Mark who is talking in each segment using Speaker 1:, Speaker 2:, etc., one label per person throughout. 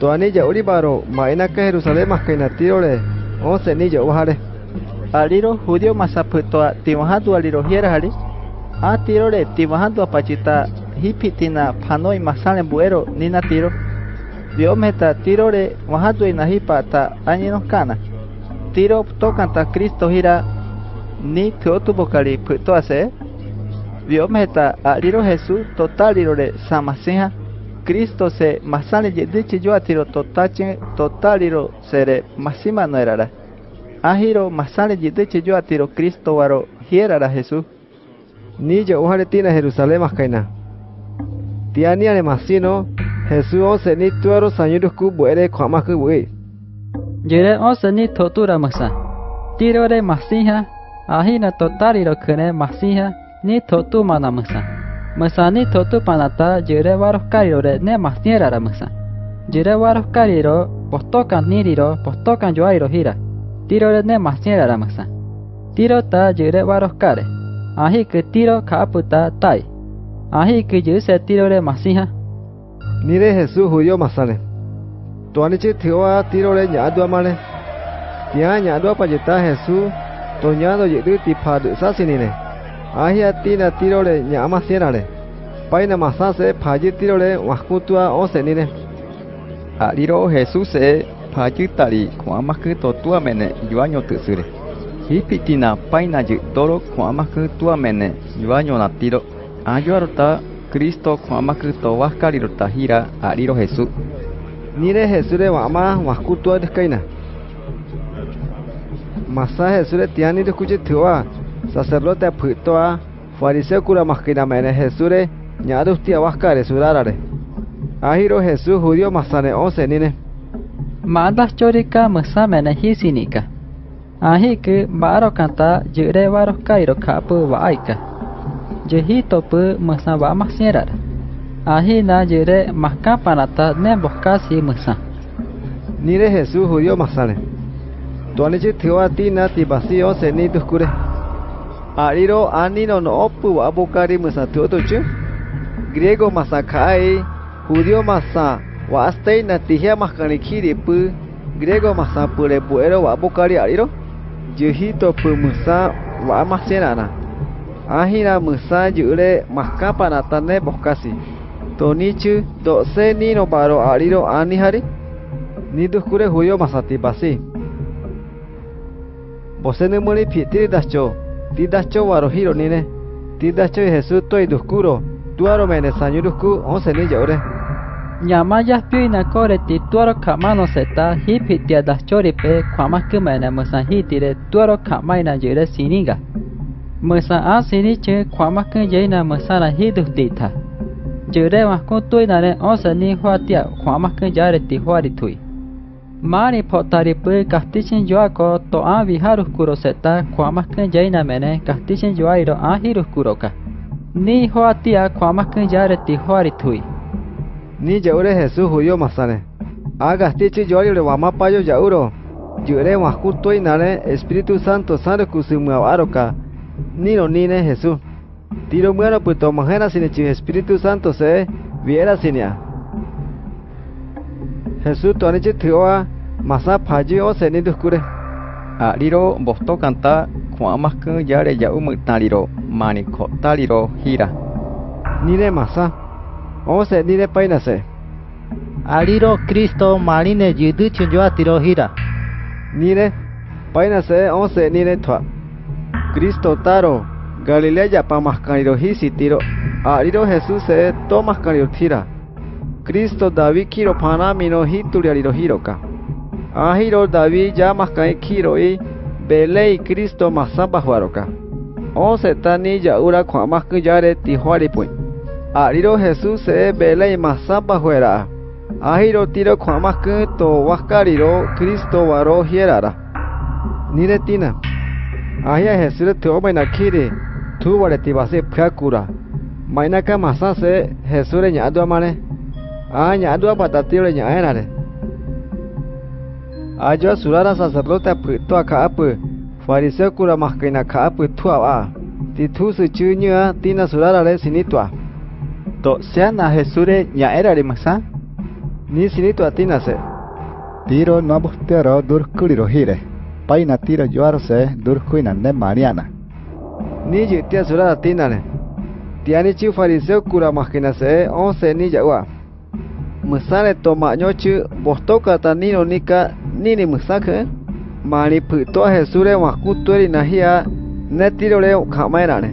Speaker 1: Toani ya uri baro maina ka Jerusalem kaina tirole once ni ya wahare.
Speaker 2: Aliro judío masaputoa timahatu aliro hiera hari. A tirole timahatu apachita hipitina panoi masale buero nina tiro. Dios meta tirole mahatu inahipa ta añinos kana. Tiro tocan ta Cristo gira ni teotu bocali puto hace. Dios meta aliro Jesús total irore samaseja. Cristo se masale yedichi yo atiro totache totaliro sere masima no erara. Ahiro masale yedichi yo atiro Cristo waro hierara Jesús.
Speaker 1: Ni ya wahare tina Jerusalem kaina. Tiani ane masino Jesús once ni tuaro sanyurus ku buere kwama ku bui.
Speaker 3: Jere once ni totura masa. Tiro re masija. Ahina totaliro kene masija ni totu mana masa. Masa ni totu panata jere waros kariro re ne masniera ra masa. Jere waros kariro postokan niriro postokan joairo hira. Tiro ne masniera ra masa. Tiro ta jere waros kare. Ahi ke tiro kaputa tai. Ahi ke juse tiro re masija.
Speaker 1: Nire Jesús judío masale. Tuani chi tiwa tiro re nyadu amale. Tia nyadu apayeta Jesús toñado yedu ti padu sasinine. Ahia tina tirole ñama sierale. Paina masase paji tirole wakutua osenire.
Speaker 4: Ariro Jesus e paji tari kuamaku totuamene yuanyo tusure. Hipitina paina ji toro kuamaku tuamene yuanyo natiro. Ayuarota Cristo kuamaku to wakariro tahira ariro Jesus.
Speaker 1: Nire Jesus e wama wakutua deskaina. Masa Jesus e tiani dekuje tewa. Sacerdote putoa fariseo kura maskina mene Jesús re nyadu tia waskare surarare. Ahiro Jesús judío masane once nine.
Speaker 3: Madas chorika masa mene hisinika. Ahi ke baro kanta jere waros kairo kapu waaika. Jehito pu masa wa masierar. Ahi na jere mahka panata ne boskasi masa.
Speaker 1: Nire Jesús judío masane. Tuanichi tiwa tina tibasi once ni duskure. Ariro anino no opu wa bukari musa tuoto chu. Griego masakai, judio masa, wa astei natihia makani kiri pu. griego masa purebuero wabukari ariro. Jihito pumusa wamasenana. Ahira musa jure makapa natane bokasi. Tonichu, do se nino paro ariro anihari. Niduskure judío masa tibasi. Bosene muri pitiri dascho. tidacho waro hiro nine tidacho Jesús toi duskuro tuaro mene sanyu dusku once ni
Speaker 3: yore ñamayas pio inacoreti tuaro kamano seta hipitia dachoripe kwamakimene musahitire tuaro kamaina yore siniga musa a siniche kwamakin yeina musara hidus dita yire waskun tuinare once ni juatia kwamakin yareti huaritui ti huari tui. Mari potari pu kastichin joako to a viharus kuro seta kwama kun jaina mene kastichin joairo a hirus kuroka. Ni huatia kwama kun jare ti huari tui.
Speaker 1: Ni yaure Jesús judío masane. Aga stichi yori wama payo yauro. Yure wakuto inare Espíritu Santo sare kusumu aroka. Nino nine Jesús. Tiro muero puto majena sin Espíritu Santo se viera sinia. Jesús tuanichi tioa masa paji o se ni duskure.
Speaker 4: Aliro bosto kanta kuamaku yare yau mutariro mani kotariro hira.
Speaker 1: Nire masa. O se nire painase.
Speaker 2: Aliro Cristo marine yudu chunjo atiro hira.
Speaker 1: Nire painase o se nire tua. Cristo taro Galilea pa mascariro hisi tiro. Aliro Jesús se to mascariro tira. Cristo David kiro panamino hituriariro hiroka. Ahiro David ya maskai kiro i belei Cristo masamba huaroka. O se tani ya ura kwa masku yare tihuari pui. Ariro Jesús se belei masamba huera. Ahiro tiro kwa masku to waskariro Cristo waro hierara. Nire tina. Ahia Jesús te o maina kiri. Tu wale tibase pkakura. Anya dua ya, eh, apa tatile nya aena Aja Ajo surara sacerdote prito aka apa. Fariseo kuramah kena ka apa tua a. Titu secunya tina surara re sinitua.
Speaker 2: To seana jesure nya era eh, re masa.
Speaker 1: Ni sinitua tina se.
Speaker 5: Tiro no abustero durkuliro hire. Paina tiro yuarse durkuina ne mariana.
Speaker 1: Ni jitia surara tina le. Tiani ciu fariseo kuramah kena se onse ni jawa. musane tomaño chu bostoka tanino nika, nini musake mani phuto jesure makuturi nahia, ne tirore khamairane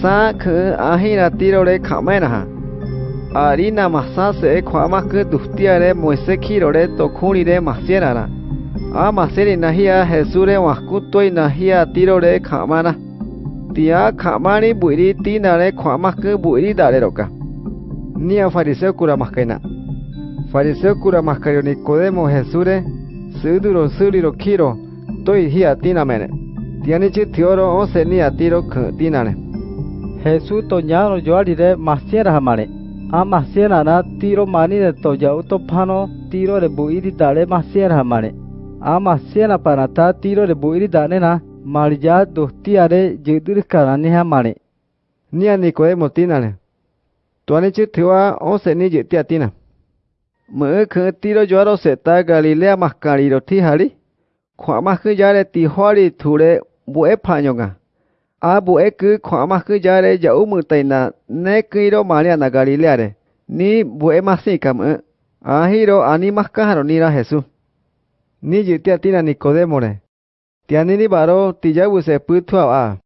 Speaker 1: sa khu ahira tirore khamairaha arina masase khwamaku dustiare moise khirore tokhurire masierara. A maseri nahia jesure makutoi nahia tirore khamana tia khamani buiri tinare khwamaku buiri dare roka. Nia fariseo kura makaina. Fariseo kura maskario Nicodemo Jesure suduro suriro kiro toi hia tina mene. Tiani chi tioro onse ni atiro ke tinane.
Speaker 6: Jesús toñano yo alire masiera hamare. A masiera na tiro mani de toya uto pano tiro de buiri dale masiera hamare. A masiera panata tiro de buiri dale na marja dostiare judur karani hamare.
Speaker 1: Nia Nicodemo tinane. Tuani chi tiwa onse ni jitia tina. mekhe tiro juaro seta galilea maskariro tihari khwa makhe jare tihari thure bue phanyonga a bue ke khwa makhe jare jau mutaina ne kiro mariana galilea re ni bue masikam a hiro ani maskaharo nira jesus ni jitia tina nikodemo re tianini baro tijawuse puthwa a